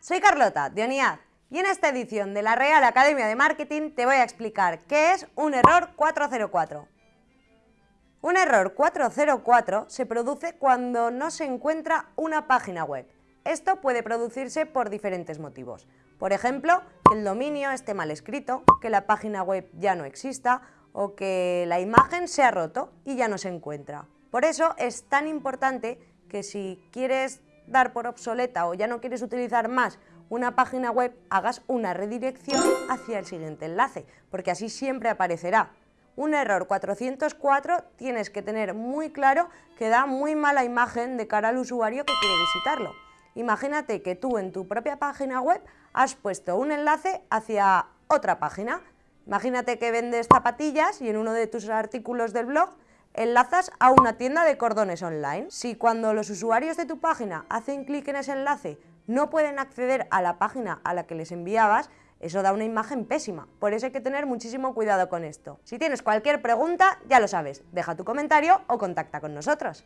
soy Carlota de ONIAD y en esta edición de la Real Academia de Marketing te voy a explicar qué es un error 404. Un error 404 se produce cuando no se encuentra una página web. Esto puede producirse por diferentes motivos. Por ejemplo, que el dominio esté mal escrito, que la página web ya no exista o que la imagen se ha roto y ya no se encuentra. Por eso es tan importante que si quieres dar por obsoleta o ya no quieres utilizar más una página web, hagas una redirección hacia el siguiente enlace, porque así siempre aparecerá. Un error 404 tienes que tener muy claro que da muy mala imagen de cara al usuario que quiere visitarlo. Imagínate que tú en tu propia página web has puesto un enlace hacia otra página. Imagínate que vendes zapatillas y en uno de tus artículos del blog enlazas a una tienda de cordones online. Si cuando los usuarios de tu página hacen clic en ese enlace no pueden acceder a la página a la que les enviabas, eso da una imagen pésima. Por eso hay que tener muchísimo cuidado con esto. Si tienes cualquier pregunta, ya lo sabes, deja tu comentario o contacta con nosotros.